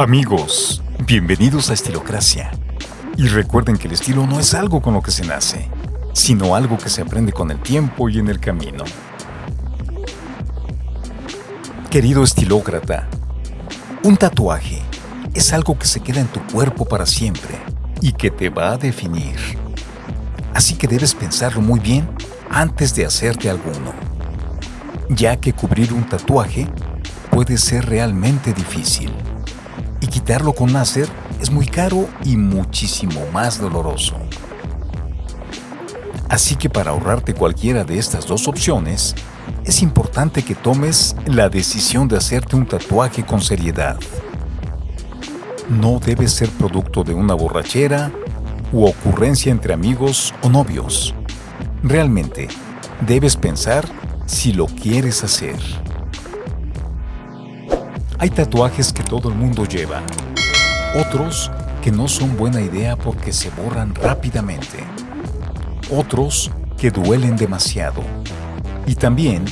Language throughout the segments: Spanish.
Amigos, bienvenidos a Estilocracia. Y recuerden que el estilo no es algo con lo que se nace, sino algo que se aprende con el tiempo y en el camino. Querido estilócrata, un tatuaje es algo que se queda en tu cuerpo para siempre y que te va a definir. Así que debes pensarlo muy bien antes de hacerte alguno, ya que cubrir un tatuaje puede ser realmente difícil y quitarlo con láser es muy caro y muchísimo más doloroso. Así que para ahorrarte cualquiera de estas dos opciones, es importante que tomes la decisión de hacerte un tatuaje con seriedad. No debe ser producto de una borrachera u ocurrencia entre amigos o novios. Realmente, debes pensar si lo quieres hacer. Hay tatuajes que todo el mundo lleva, otros que no son buena idea porque se borran rápidamente, otros que duelen demasiado. Y también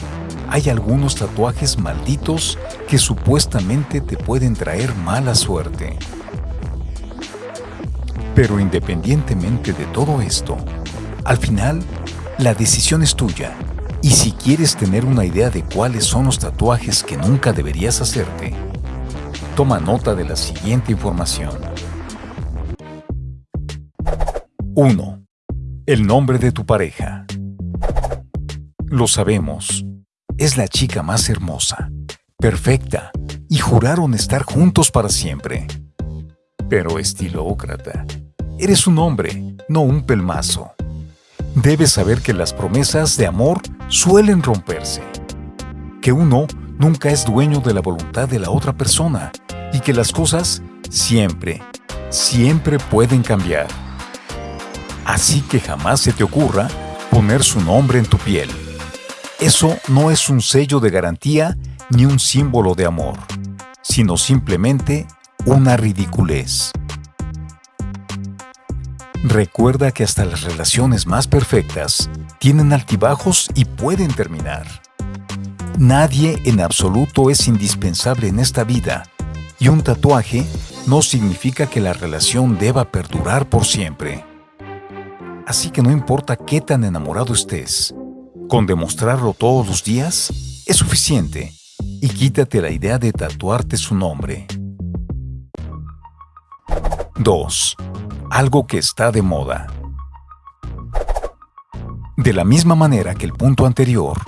hay algunos tatuajes malditos que supuestamente te pueden traer mala suerte. Pero independientemente de todo esto, al final, la decisión es tuya y si quieres tener una idea de cuáles son los tatuajes que nunca deberías hacerte, toma nota de la siguiente información. 1. El nombre de tu pareja. Lo sabemos, es la chica más hermosa, perfecta, y juraron estar juntos para siempre. Pero estilócrata, eres un hombre, no un pelmazo. Debes saber que las promesas de amor suelen romperse, que uno nunca es dueño de la voluntad de la otra persona y que las cosas siempre, siempre pueden cambiar. Así que jamás se te ocurra poner su nombre en tu piel. Eso no es un sello de garantía ni un símbolo de amor, sino simplemente una ridiculez. Recuerda que hasta las relaciones más perfectas tienen altibajos y pueden terminar. Nadie en absoluto es indispensable en esta vida y un tatuaje no significa que la relación deba perdurar por siempre. Así que no importa qué tan enamorado estés, con demostrarlo todos los días es suficiente y quítate la idea de tatuarte su nombre. 2 algo que está de moda. De la misma manera que el punto anterior,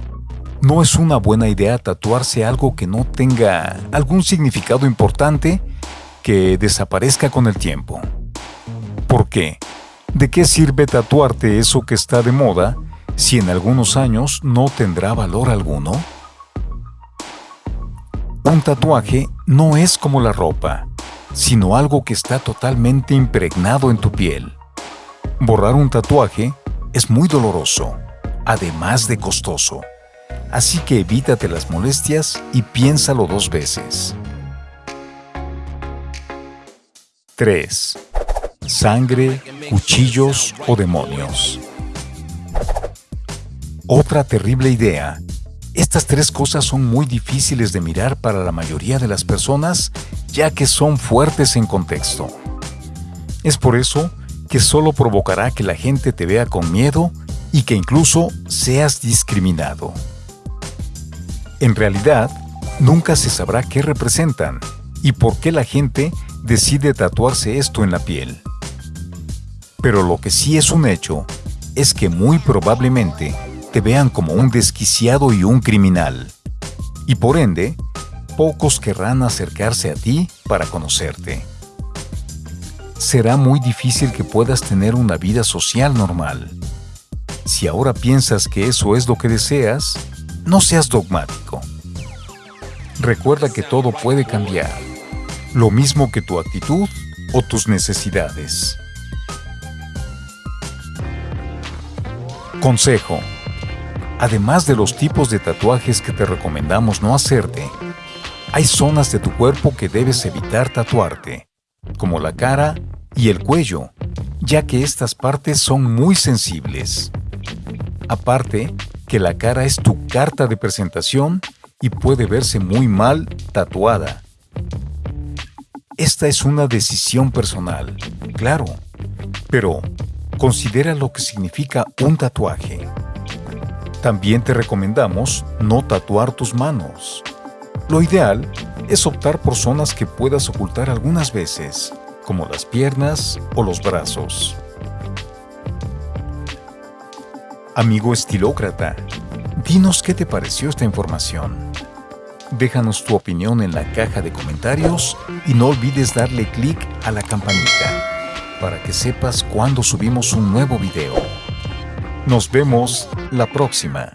no es una buena idea tatuarse algo que no tenga algún significado importante que desaparezca con el tiempo. ¿Por qué? ¿De qué sirve tatuarte eso que está de moda si en algunos años no tendrá valor alguno? Un tatuaje no es como la ropa sino algo que está totalmente impregnado en tu piel. Borrar un tatuaje es muy doloroso, además de costoso. Así que evítate las molestias y piénsalo dos veces. 3. Sangre, cuchillos o demonios. Otra terrible idea estas tres cosas son muy difíciles de mirar para la mayoría de las personas ya que son fuertes en contexto. Es por eso que solo provocará que la gente te vea con miedo y que incluso seas discriminado. En realidad, nunca se sabrá qué representan y por qué la gente decide tatuarse esto en la piel. Pero lo que sí es un hecho es que muy probablemente te vean como un desquiciado y un criminal. Y por ende, pocos querrán acercarse a ti para conocerte. Será muy difícil que puedas tener una vida social normal. Si ahora piensas que eso es lo que deseas, no seas dogmático. Recuerda que todo puede cambiar, lo mismo que tu actitud o tus necesidades. Consejo Además de los tipos de tatuajes que te recomendamos no hacerte, hay zonas de tu cuerpo que debes evitar tatuarte, como la cara y el cuello, ya que estas partes son muy sensibles. Aparte, que la cara es tu carta de presentación y puede verse muy mal tatuada. Esta es una decisión personal, claro, pero considera lo que significa un tatuaje. También te recomendamos no tatuar tus manos. Lo ideal es optar por zonas que puedas ocultar algunas veces, como las piernas o los brazos. Amigo estilócrata, dinos qué te pareció esta información. Déjanos tu opinión en la caja de comentarios y no olvides darle clic a la campanita para que sepas cuando subimos un nuevo video. Nos vemos la próxima.